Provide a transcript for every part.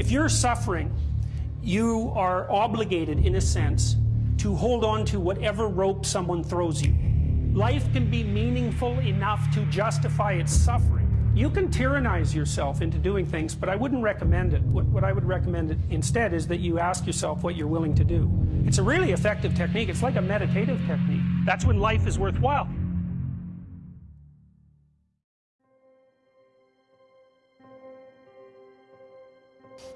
If you're suffering, you are obligated, in a sense, to hold on to whatever rope someone throws you. Life can be meaningful enough to justify its suffering. You can tyrannize yourself into doing things, but I wouldn't recommend it. What, what I would recommend instead is that you ask yourself what you're willing to do. It's a really effective technique. It's like a meditative technique. That's when life is worthwhile.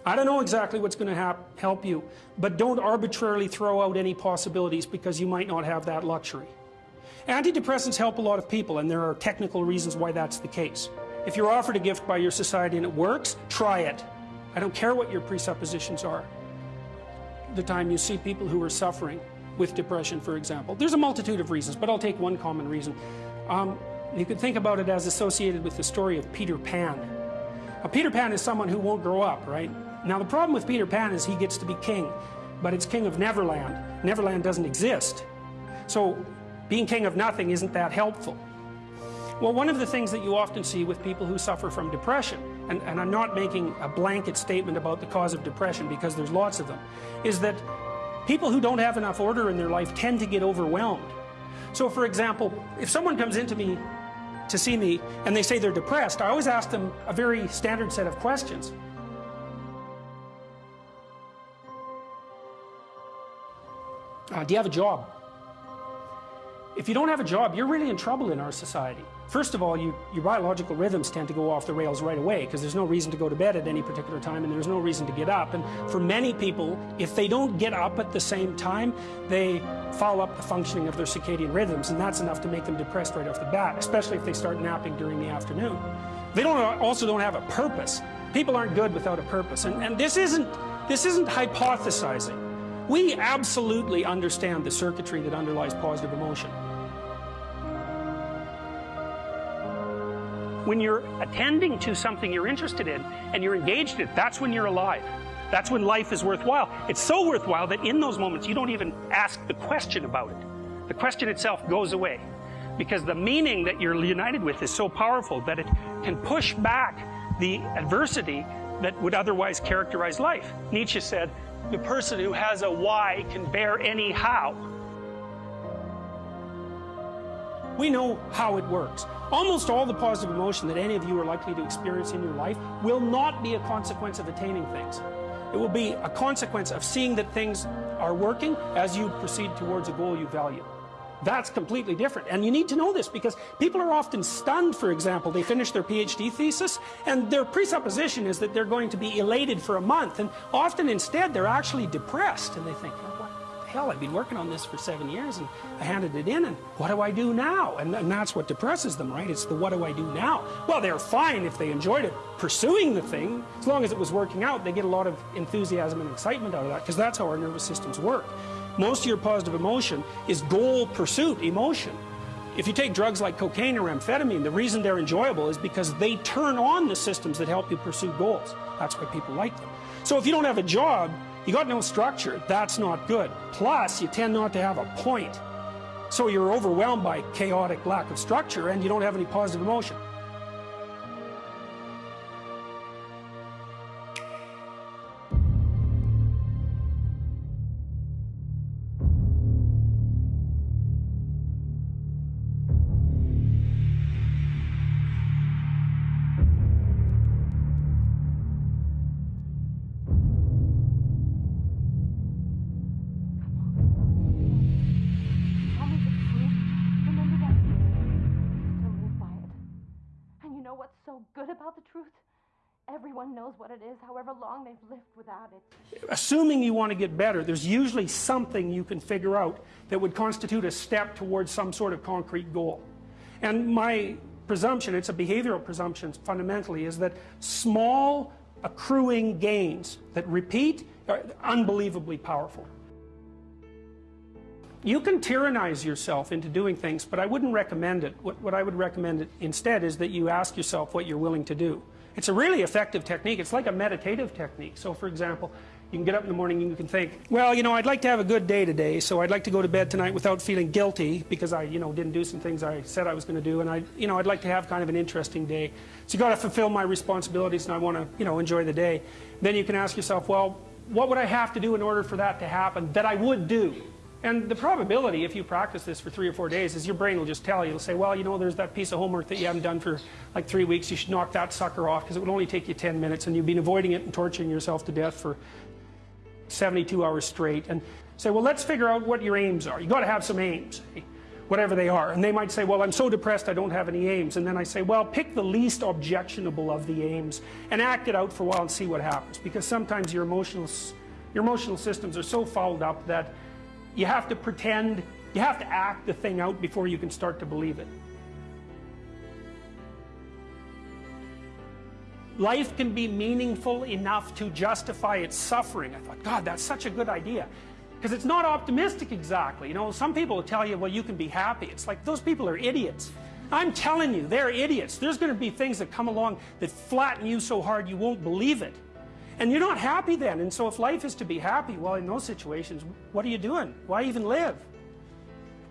I don't know exactly what's going to help you, but don't arbitrarily throw out any possibilities because you might not have that luxury. Antidepressants help a lot of people, and there are technical reasons why that's the case. If you're offered a gift by your society and it works, try it. I don't care what your presuppositions are. The time you see people who are suffering with depression, for example, there's a multitude of reasons, but I'll take one common reason. Um, you could think about it as associated with the story of Peter Pan. Now, Peter Pan is someone who won't grow up, right? Now the problem with Peter Pan is he gets to be king, but it's king of Neverland. Neverland doesn't exist. So being king of nothing isn't that helpful. Well, one of the things that you often see with people who suffer from depression, and, and I'm not making a blanket statement about the cause of depression because there's lots of them, is that people who don't have enough order in their life tend to get overwhelmed. So for example, if someone comes into me to see me and they say they're depressed, I always ask them a very standard set of questions. Uh, do you have a job? If you don't have a job, you're really in trouble in our society. First of all, you, your biological rhythms tend to go off the rails right away because there's no reason to go to bed at any particular time and there's no reason to get up. And for many people, if they don't get up at the same time, they foul up the functioning of their circadian rhythms and that's enough to make them depressed right off the bat, especially if they start napping during the afternoon. They don't also don't have a purpose. People aren't good without a purpose. And, and this isn't this isn't hypothesizing. We absolutely understand the circuitry that underlies positive emotion. When you're attending to something you're interested in and you're engaged in it, that's when you're alive. That's when life is worthwhile. It's so worthwhile that in those moments you don't even ask the question about it. The question itself goes away because the meaning that you're united with is so powerful that it can push back the adversity that would otherwise characterize life. Nietzsche said, the person who has a why can bear any how. We know how it works. Almost all the positive emotion that any of you are likely to experience in your life will not be a consequence of attaining things. It will be a consequence of seeing that things are working as you proceed towards a goal you value. That's completely different. And you need to know this because people are often stunned, for example, they finish their PhD thesis and their presupposition is that they're going to be elated for a month and often instead they're actually depressed and they think, what the hell, I've been working on this for seven years and I handed it in and what do I do now? And, and that's what depresses them, right? It's the what do I do now? Well, they're fine if they enjoyed it pursuing the thing, as long as it was working out, they get a lot of enthusiasm and excitement out of that because that's how our nervous systems work. Most of your positive emotion is goal pursuit emotion. If you take drugs like cocaine or amphetamine, the reason they're enjoyable is because they turn on the systems that help you pursue goals. That's why people like them. So if you don't have a job, you got no structure, that's not good. Plus, you tend not to have a point. So you're overwhelmed by chaotic lack of structure and you don't have any positive emotion. Assuming you want to get better, there's usually something you can figure out that would constitute a step towards some sort of concrete goal. And my presumption, it's a behavioral presumption fundamentally, is that small accruing gains that repeat are unbelievably powerful. You can tyrannize yourself into doing things, but I wouldn't recommend it. What, what I would recommend instead is that you ask yourself what you're willing to do. It's a really effective technique. It's like a meditative technique. So for example, You can get up in the morning and you can think, well, you know, I'd like to have a good day today, so I'd like to go to bed tonight without feeling guilty because I, you know, didn't do some things I said I was going to do, and I, you know, I'd like to have kind of an interesting day. So you got to fulfill my responsibilities, and I want to, you know, enjoy the day. Then you can ask yourself, well, what would I have to do in order for that to happen that I would do? And the probability, if you practice this for three or four days, is your brain will just tell you. It'll say, well, you know, there's that piece of homework that you haven't done for like three weeks. You should knock that sucker off because it would only take you 10 minutes and you've been avoiding it and torturing yourself to death for 72 hours straight. And say, well, let's figure out what your aims are. You've got to have some aims, eh? whatever they are. And they might say, well, I'm so depressed I don't have any aims. And then I say, well, pick the least objectionable of the aims and act it out for a while and see what happens. Because sometimes your your emotional systems are so fouled up that you have to pretend, you have to act the thing out before you can start to believe it. Life can be meaningful enough to justify its suffering. I thought, God, that's such a good idea. Because it's not optimistic exactly. You know, some people will tell you, well, you can be happy. It's like, those people are idiots. I'm telling you, they're idiots. There's going to be things that come along that flatten you so hard you won't believe it. And you're not happy then. And so if life is to be happy, well, in those situations, what are you doing? Why even live?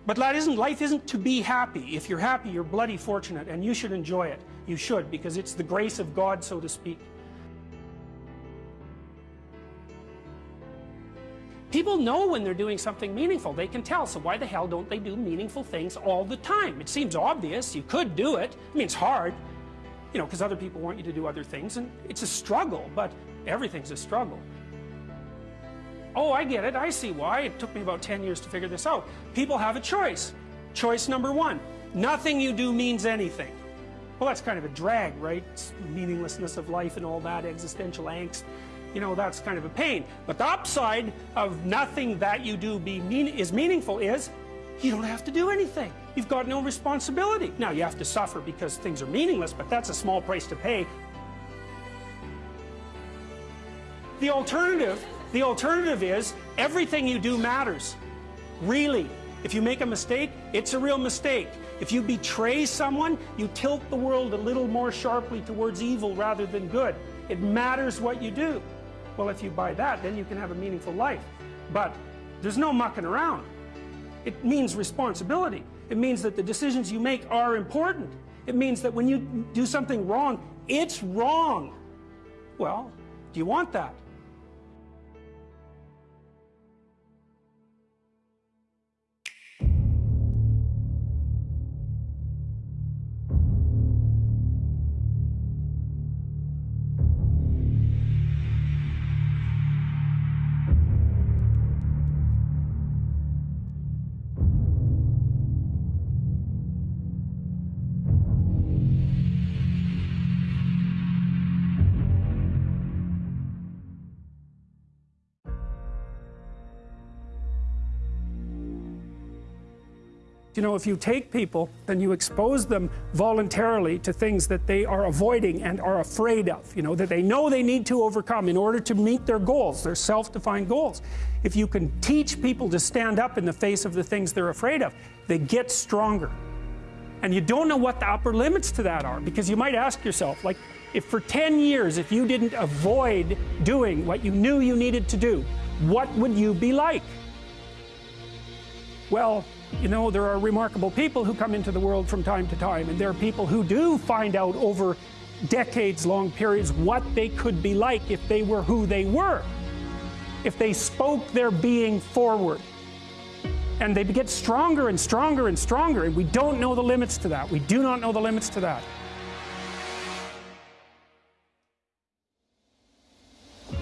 But that isn't, life isn't to be happy. If you're happy, you're bloody fortunate, and you should enjoy it. You should, because it's the grace of God, so to speak. People know when they're doing something meaningful. They can tell. So why the hell don't they do meaningful things all the time? It seems obvious. You could do it. I mean, it's hard, you know, because other people want you to do other things, and it's a struggle. But Everything's a struggle. Oh, I get it. I see why. It took me about 10 years to figure this out. People have a choice. Choice number one nothing you do means anything. Well, that's kind of a drag, right? It's meaninglessness of life and all that, existential angst. You know, that's kind of a pain. But the upside of nothing that you do be mean is meaningful is you don't have to do anything. You've got no responsibility. Now, you have to suffer because things are meaningless, but that's a small price to pay The alternative, the alternative is everything you do matters. Really. If you make a mistake, it's a real mistake. If you betray someone, you tilt the world a little more sharply towards evil rather than good. It matters what you do. Well, if you buy that, then you can have a meaningful life. But there's no mucking around. It means responsibility. It means that the decisions you make are important. It means that when you do something wrong, it's wrong. Well, do you want that? Know, if you take people, then you expose them voluntarily to things that they are avoiding and are afraid of, you know, that they know they need to overcome in order to meet their goals, their self-defined goals. If you can teach people to stand up in the face of the things they're afraid of, they get stronger. And you don't know what the upper limits to that are, because you might ask yourself, like, if for 10 years, if you didn't avoid doing what you knew you needed to do, what would you be like? Well, you know, there are remarkable people who come into the world from time to time, and there are people who do find out over decades long periods what they could be like if they were who they were, if they spoke their being forward. And they get stronger and stronger and stronger, and we don't know the limits to that. We do not know the limits to that.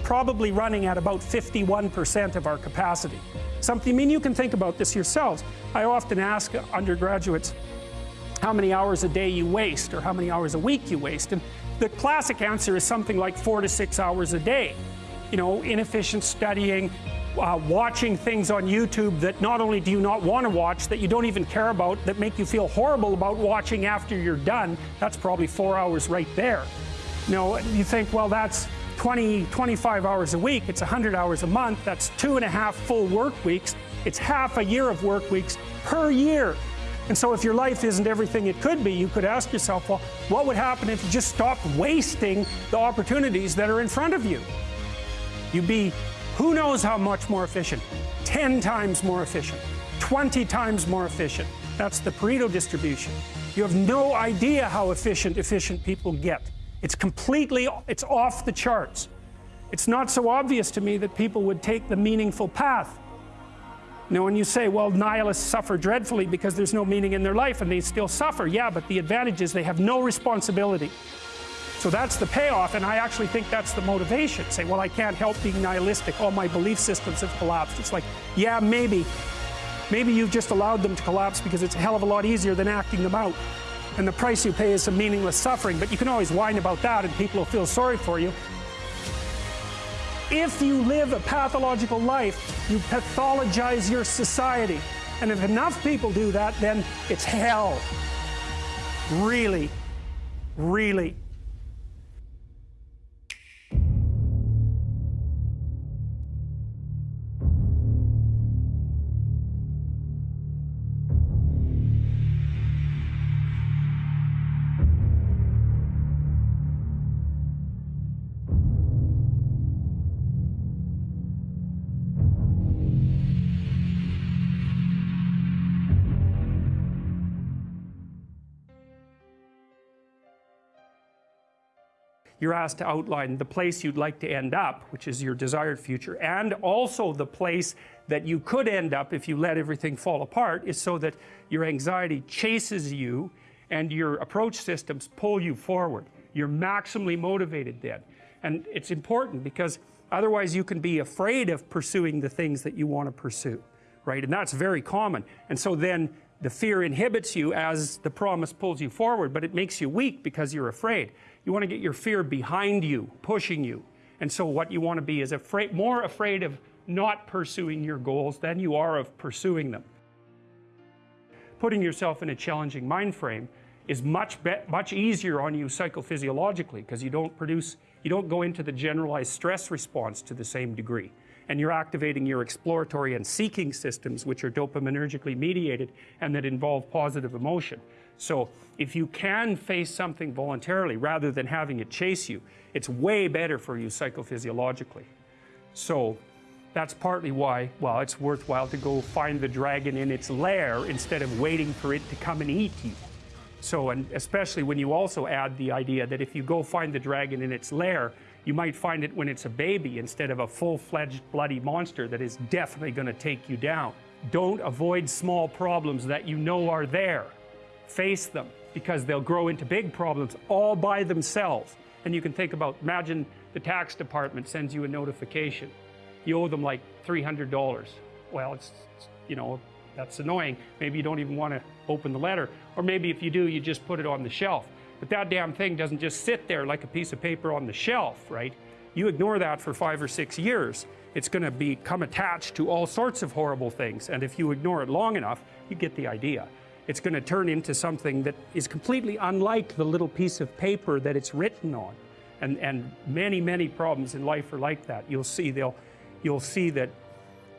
Probably running at about 51% of our capacity. Something, I mean, you can think about this yourselves. I often ask undergraduates how many hours a day you waste or how many hours a week you waste. And the classic answer is something like four to six hours a day. You know, inefficient studying, uh, watching things on YouTube that not only do you not want to watch, that you don't even care about, that make you feel horrible about watching after you're done, that's probably four hours right there. You know, you think, well, that's 20, 25 hours a week, it's 100 hours a month, that's two and a half full work weeks, it's half a year of work weeks per year. And so if your life isn't everything it could be, you could ask yourself, well, what would happen if you just stopped wasting the opportunities that are in front of you? You'd be Who knows how much more efficient? 10 times more efficient, 20 times more efficient. That's the Pareto distribution. You have no idea how efficient efficient people get. It's completely, it's off the charts. It's not so obvious to me that people would take the meaningful path. Now when you say, well, nihilists suffer dreadfully because there's no meaning in their life and they still suffer, yeah, but the advantage is they have no responsibility. So that's the payoff, and I actually think that's the motivation. Say, well, I can't help being nihilistic. All my belief systems have collapsed. It's like, yeah, maybe. Maybe you've just allowed them to collapse because it's a hell of a lot easier than acting them out. And the price you pay is some meaningless suffering, but you can always whine about that and people will feel sorry for you. If you live a pathological life, you pathologize your society. And if enough people do that, then it's hell. Really, really. You're asked to outline the place you'd like to end up, which is your desired future, and also the place that you could end up if you let everything fall apart is so that your anxiety chases you and your approach systems pull you forward. You're maximally motivated then. And it's important because otherwise you can be afraid of pursuing the things that you want to pursue, right? And that's very common. And so then the fear inhibits you as the promise pulls you forward, but it makes you weak because you're afraid. You want to get your fear behind you, pushing you. And so what you want to be is afraid, more afraid of not pursuing your goals than you are of pursuing them. Putting yourself in a challenging mind frame is much much easier on you psychophysiologically because you don't produce you don't go into the generalized stress response to the same degree and you're activating your exploratory and seeking systems which are dopaminergically mediated and that involve positive emotion so if you can face something voluntarily rather than having it chase you, it's way better for you psychophysiologically. So that's partly why, well, it's worthwhile to go find the dragon in its lair instead of waiting for it to come and eat you. So, and especially when you also add the idea that if you go find the dragon in its lair, you might find it when it's a baby instead of a full-fledged bloody monster that is definitely going to take you down. Don't avoid small problems that you know are there face them because they'll grow into big problems all by themselves. And you can think about, imagine the tax department sends you a notification. You owe them like $300. Well, it's, you know, that's annoying. Maybe you don't even want to open the letter. Or maybe if you do, you just put it on the shelf. But that damn thing doesn't just sit there like a piece of paper on the shelf, right? You ignore that for five or six years, it's going to become attached to all sorts of horrible things. And if you ignore it long enough, you get the idea it's going to turn into something that is completely unlike the little piece of paper that it's written on. And, and many, many problems in life are like that. You'll see, they'll, you'll see that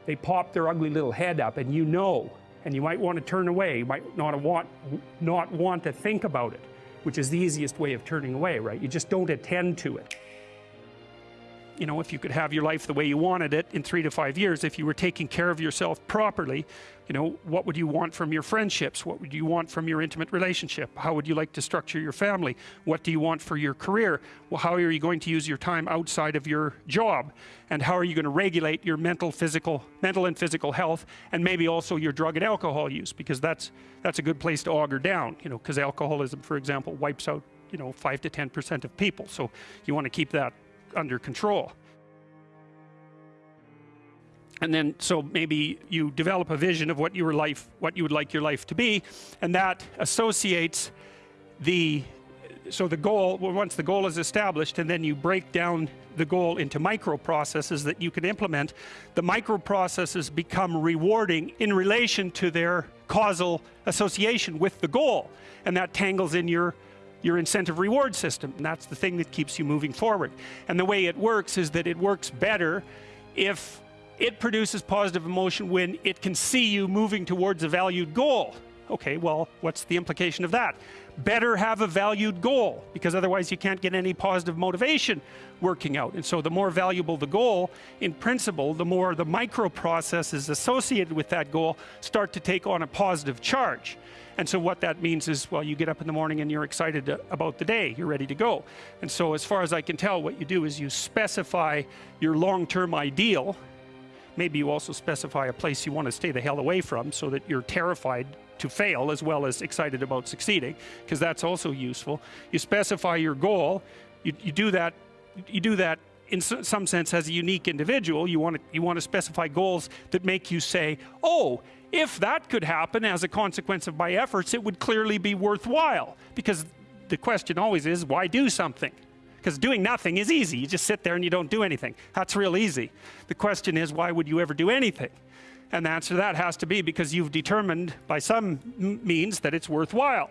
they pop their ugly little head up and you know, and you might want to turn away. You might not want, not want to think about it, which is the easiest way of turning away, right? You just don't attend to it you know, if you could have your life the way you wanted it in three to five years, if you were taking care of yourself properly, you know, what would you want from your friendships? What would you want from your intimate relationship? How would you like to structure your family? What do you want for your career? Well, how are you going to use your time outside of your job? And how are you going to regulate your mental, physical, mental and physical health, and maybe also your drug and alcohol use, because that's, that's a good place to auger down, you know, because alcoholism, for example, wipes out, you know, five to 10% of people. So you want to keep that under control. And then, so maybe you develop a vision of what your life, what you would like your life to be, and that associates the, so the goal, well, once the goal is established, and then you break down the goal into micro processes that you can implement, the micro processes become rewarding in relation to their causal association with the goal. And that tangles in your your incentive reward system. And that's the thing that keeps you moving forward. And the way it works is that it works better if it produces positive emotion when it can see you moving towards a valued goal. Okay, well, what's the implication of that? Better have a valued goal because otherwise you can't get any positive motivation working out. And so the more valuable the goal, in principle, the more the micro processes associated with that goal start to take on a positive charge. And so what that means is, well, you get up in the morning and you're excited about the day, you're ready to go. And so as far as I can tell, what you do is you specify your long-term ideal. Maybe you also specify a place you want to stay the hell away from so that you're terrified to fail as well as excited about succeeding, because that's also useful. You specify your goal, you, you do that, you do that in some sense as a unique individual. You want to, you want to specify goals that make you say, oh, if that could happen as a consequence of my efforts, it would clearly be worthwhile. Because the question always is, why do something? Because doing nothing is easy. You just sit there and you don't do anything. That's real easy. The question is, why would you ever do anything? And the answer to that has to be because you've determined by some means that it's worthwhile.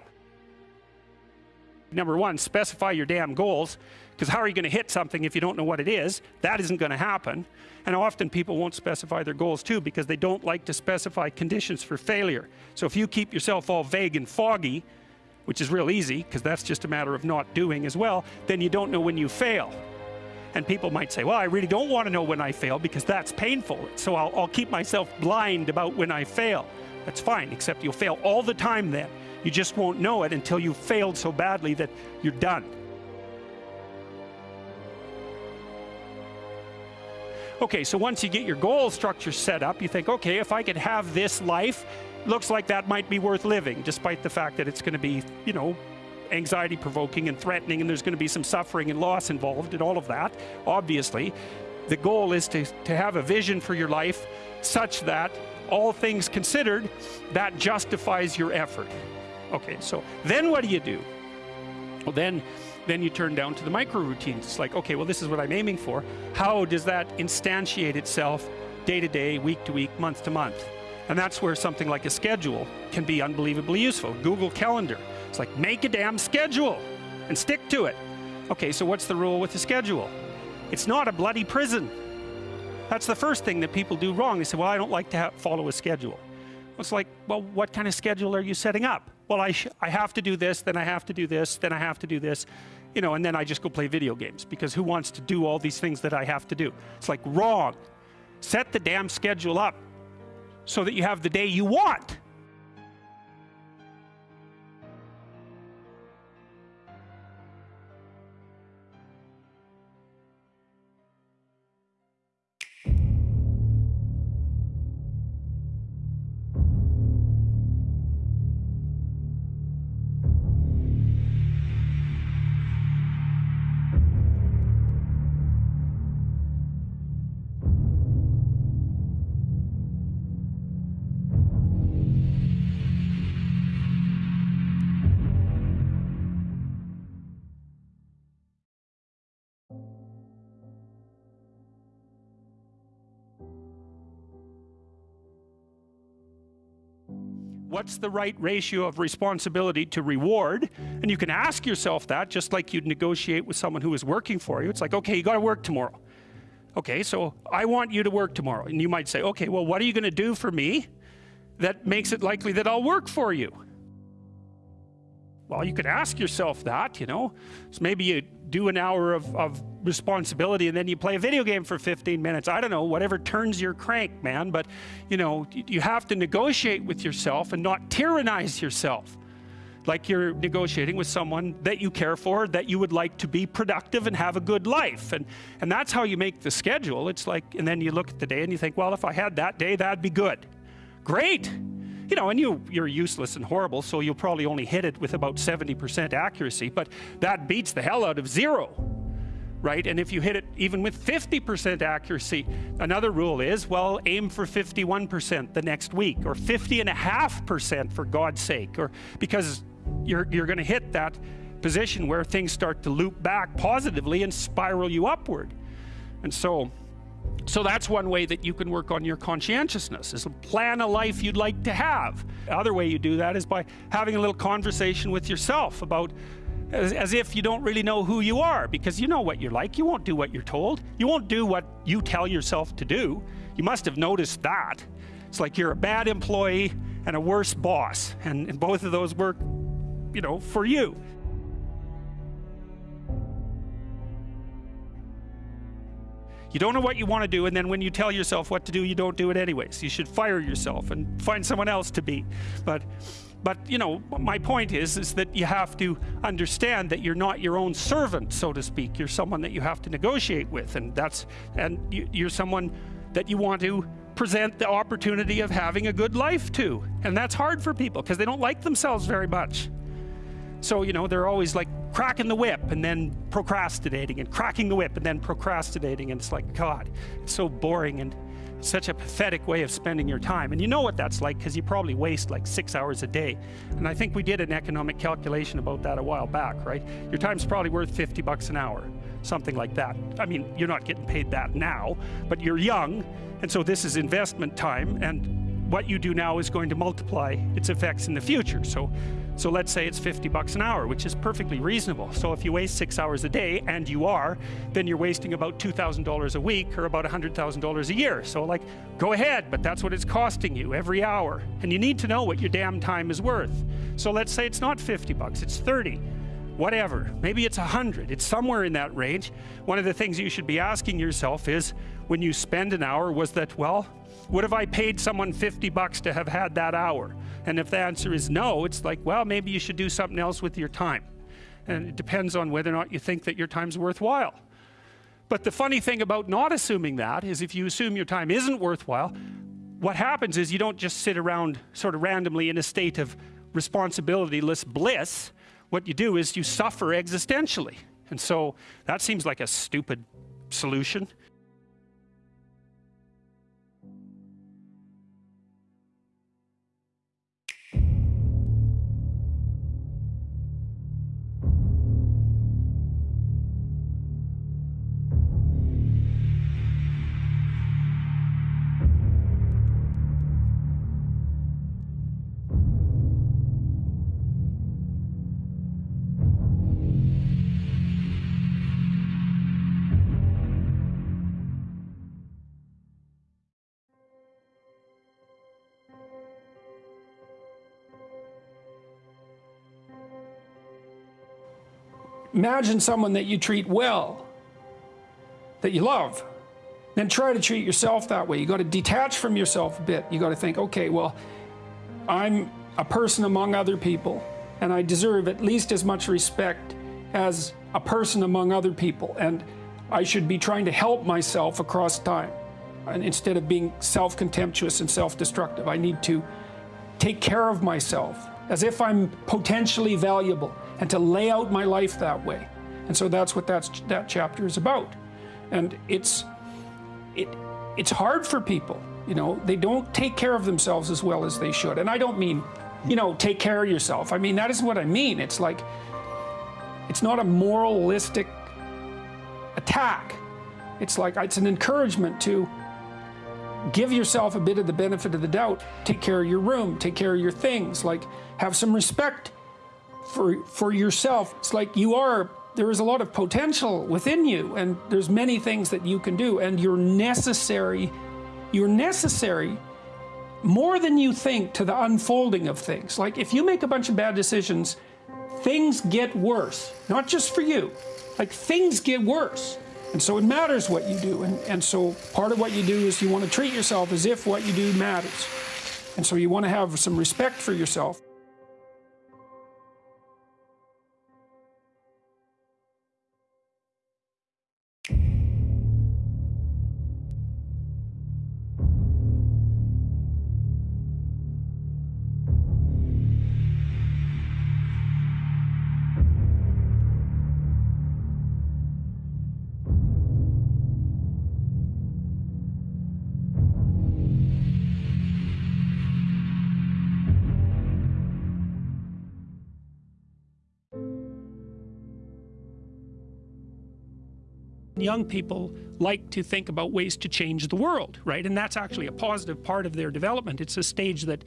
Number one, specify your damn goals, because how are you going to hit something if you don't know what it is? That isn't going to happen. And often people won't specify their goals too because they don't like to specify conditions for failure. So if you keep yourself all vague and foggy, which is real easy because that's just a matter of not doing as well, then you don't know when you fail. And people might say, well, I really don't want to know when I fail because that's painful. So I'll, I'll keep myself blind about when I fail. That's fine, except you'll fail all the time then. You just won't know it until you've failed so badly that you're done. Okay, so once you get your goal structure set up, you think, okay, if I could have this life, looks like that might be worth living, despite the fact that it's going to be, you know, anxiety provoking and threatening, and there's going to be some suffering and loss involved and all of that, obviously. The goal is to, to have a vision for your life such that, all things considered, that justifies your effort. Okay, so then what do you do? Well, then then you turn down to the micro routines. It's like, okay, well, this is what I'm aiming for. How does that instantiate itself day to day, week to week, month to month? And that's where something like a schedule can be unbelievably useful. Google Calendar. It's like, make a damn schedule and stick to it. Okay, so what's the rule with the schedule? It's not a bloody prison. That's the first thing that people do wrong. They say, well, I don't like to follow a schedule. It's like, well, what kind of schedule are you setting up? Well, I, I have to do this, then I have to do this, then I have to do this, you know, and then I just go play video games because who wants to do all these things that I have to do? It's like wrong. Set the damn schedule up so that you have the day you want. What's the right ratio of responsibility to reward? And you can ask yourself that just like you'd negotiate with someone who is working for you. It's like, okay, you got to work tomorrow. Okay, so I want you to work tomorrow. And you might say, okay, well, what are you going to do for me that makes it likely that I'll work for you? Well, you could ask yourself that, you know. So maybe you do an hour of, of responsibility and then you play a video game for 15 minutes. I don't know, whatever turns your crank, man. But, you know, you have to negotiate with yourself and not tyrannize yourself. Like you're negotiating with someone that you care for, that you would like to be productive and have a good life. And, and that's how you make the schedule. It's like, and then you look at the day and you think, well, if I had that day, that'd be good. Great you know, and you, you're useless and horrible, so you'll probably only hit it with about 70% accuracy, but that beats the hell out of zero, right? And if you hit it even with 50% accuracy, another rule is, well, aim for 51% the next week, or 50 and a half percent for God's sake, or because you're, you're going to hit that position where things start to loop back positively and spiral you upward. And so, so that's one way that you can work on your conscientiousness is plan a life you'd like to have. The other way you do that is by having a little conversation with yourself about as, as, if you don't really know who you are because you know what you're like. You won't do what you're told. You won't do what you tell yourself to do. You must have noticed that. It's like you're a bad employee and a worse boss. And, and both of those work, you know, for you. You don't know what you want to do, and then when you tell yourself what to do, you don't do it anyways. You should fire yourself and find someone else to be. But, but you know, my point is, is that you have to understand that you're not your own servant, so to speak. You're someone that you have to negotiate with, and that's, and you, you're someone that you want to present the opportunity of having a good life to. And that's hard for people because they don't like themselves very much. So, you know, they're always like cracking the whip and then procrastinating and cracking the whip and then procrastinating. And it's like, God, it's so boring and such a pathetic way of spending your time. And you know what that's like because you probably waste like six hours a day. And I think we did an economic calculation about that a while back, right? Your time's probably worth 50 bucks an hour, something like that. I mean, you're not getting paid that now, but you're young. And so this is investment time. And what you do now is going to multiply its effects in the future. So so let's say it's 50 bucks an hour, which is perfectly reasonable. So if you waste six hours a day, and you are, then you're wasting about $2,000 a week or about $100,000 a year. So like, go ahead, but that's what it's costing you every hour. And you need to know what your damn time is worth. So let's say it's not 50 bucks, it's 30 whatever. Maybe it's 100. It's somewhere in that range. One of the things you should be asking yourself is, when you spend an hour, was that, well, would have I paid someone 50 bucks to have had that hour? And if the answer is no, it's like, well, maybe you should do something else with your time. And it depends on whether or not you think that your time's worthwhile. But the funny thing about not assuming that is if you assume your time isn't worthwhile, what happens is you don't just sit around sort of randomly in a state of responsibilityless bliss. What you do is you suffer existentially. And so that seems like a stupid solution. Imagine someone that you treat well, that you love, then try to treat yourself that way. You got to detach from yourself a bit. You got to think, okay, well, I'm a person among other people, and I deserve at least as much respect as a person among other people, and I should be trying to help myself across time. And instead of being self-contemptuous and self-destructive, I need to take care of myself as if I'm potentially valuable and to lay out my life that way. And so that's what that's, that chapter is about. And it's, it, it's hard for people, you know, they don't take care of themselves as well as they should. And I don't mean, you know, take care of yourself. I mean, that isn't what I mean. It's like, it's not a moralistic attack. It's like, it's an encouragement to give yourself a bit of the benefit of the doubt. Take care of your room, take care of your things, like have some respect for for yourself. It's like you are there is a lot of potential within you and there's many things that you can do and you're necessary you're necessary more than you think to the unfolding of things. Like if you make a bunch of bad decisions, things get worse, not just for you. Like things get worse. And so it matters what you do. And, and so part of what you do is you want to treat yourself as if what you do matters. And so you want to have some respect for yourself. Young people like to think about ways to change the world, right? And that's actually a positive part of their development. It's a stage that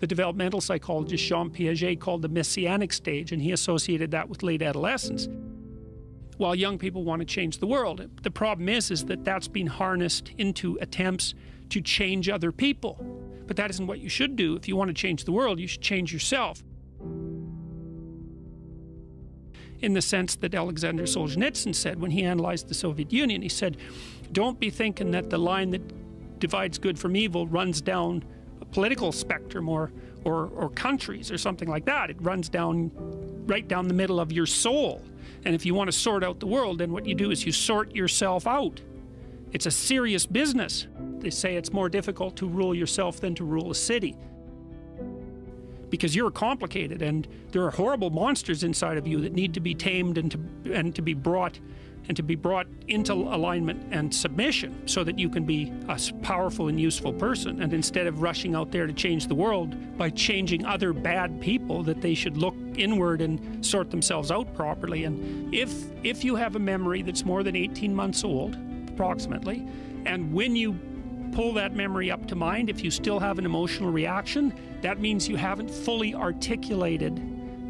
the developmental psychologist Jean Piaget called the messianic stage, and he associated that with late adolescence. While young people want to change the world, the problem is, is that that's been harnessed into attempts to change other people But that isn't what you should do. If you want to change the world, you should change yourself. In the sense that Alexander Solzhenitsyn said when he analyzed the Soviet Union, he said, Don't be thinking that the line that divides good from evil runs down a political spectrum or, or, or countries or something like that. It runs down right down the middle of your soul. And if you want to sort out the world, then what you do is you sort yourself out. It's a serious business. They say it's more difficult to rule yourself than to rule a city. Because you're complicated and there are horrible monsters inside of you that need to be tamed and to, and to be brought and to be brought into alignment and submission so that you can be a powerful and useful person. And instead of rushing out there to change the world by changing other bad people, that they should look inward and sort themselves out properly. And if, if you have a memory that's more than 18 months old, approximately, and when you pull that memory up to mind, if you still have an emotional reaction, that means you haven't fully articulated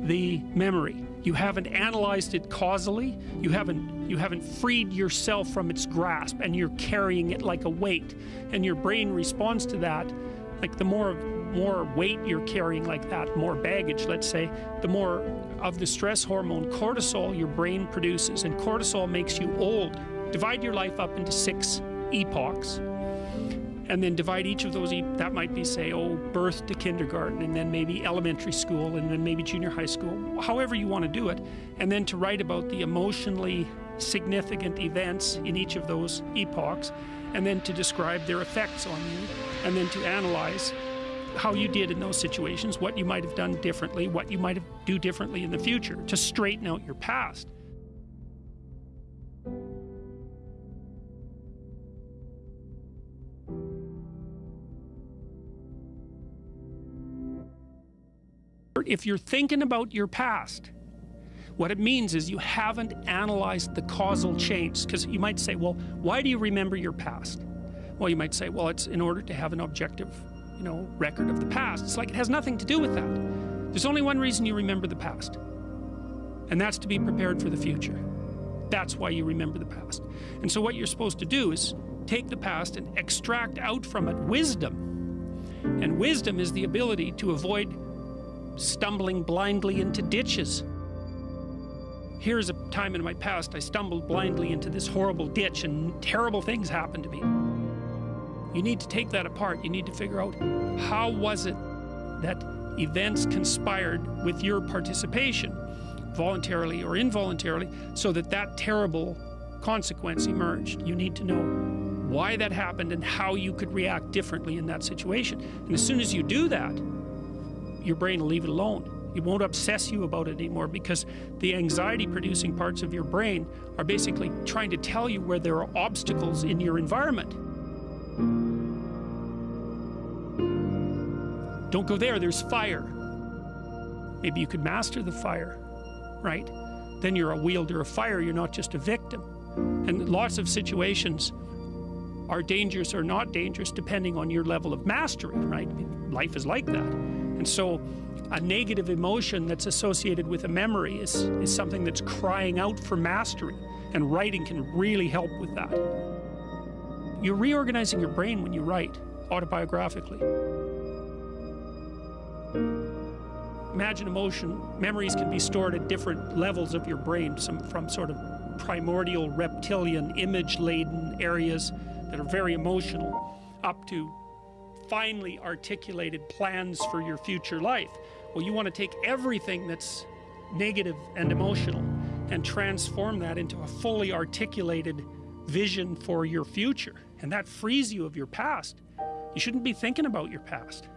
the memory. You haven't analyzed it causally. You haven't you haven't freed yourself from its grasp and you're carrying it like a weight. And your brain responds to that. Like the more more weight you're carrying like that, more baggage, let's say, the more of the stress hormone cortisol your brain produces. And cortisol makes you old. Divide your life up into six epochs and then divide each of those that might be say oh birth to kindergarten and then maybe elementary school and then maybe junior high school however you want to do it and then to write about the emotionally significant events in each of those epochs and then to describe their effects on you and then to analyze how you did in those situations what you might have done differently what you might have do differently in the future to straighten out your past If you're thinking about your past, what it means is you haven't analyzed the causal chains. Because you might say, well, why do you remember your past? Well, you might say, well, it's in order to have an objective, you know, record of the past. It's like it has nothing to do with that. There's only one reason you remember the past, and that's to be prepared for the future. That's why you remember the past. And so what you're supposed to do is take the past and extract out from it wisdom. And wisdom is the ability to avoid stumbling blindly into ditches. Here's a time in my past I stumbled blindly into this horrible ditch and terrible things happened to me. You need to take that apart. You need to figure out how was it that events conspired with your participation, voluntarily or involuntarily, so that that terrible consequence emerged. You need to know why that happened and how you could react differently in that situation. And as soon as you do that, your brain will leave it alone. It won't obsess you about it anymore because the anxiety producing parts of your brain are basically trying to tell you where there are obstacles in your environment. Don't go there, there's fire. Maybe you could master the fire, right? Then you're a wielder of fire, you're not just a victim. And lots of situations are dangerous or not dangerous depending on your level of mastery, right? Life is like that. And so a negative emotion that's associated with a memory is, is something that's crying out for mastery. And writing can really help with that. You're reorganizing your brain when you write autobiographically. Imagine emotion, memories can be stored at different levels of your brain, some from sort of primordial reptilian image laden areas that are very emotional up to finely articulated plans for your future life. Well, you want to take everything that's negative and emotional and transform that into a fully articulated vision for your future. And that frees you of your past. You shouldn't be thinking about your past.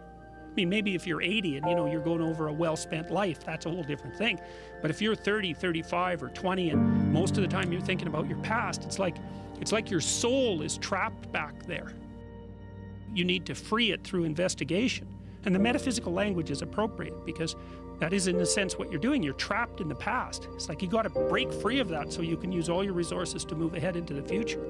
I mean, maybe if you're 80 and you know you're going over a well-spent life, that's a whole different thing. But if you're 30, 35, or 20, and most of the time you're thinking about your past, it's like it's like your soul is trapped back there you need to free it through investigation. And the metaphysical language is appropriate because that is, in a sense, what you're doing. You're trapped in the past. It's like you got to break free of that so you can use all your resources to move ahead into the future.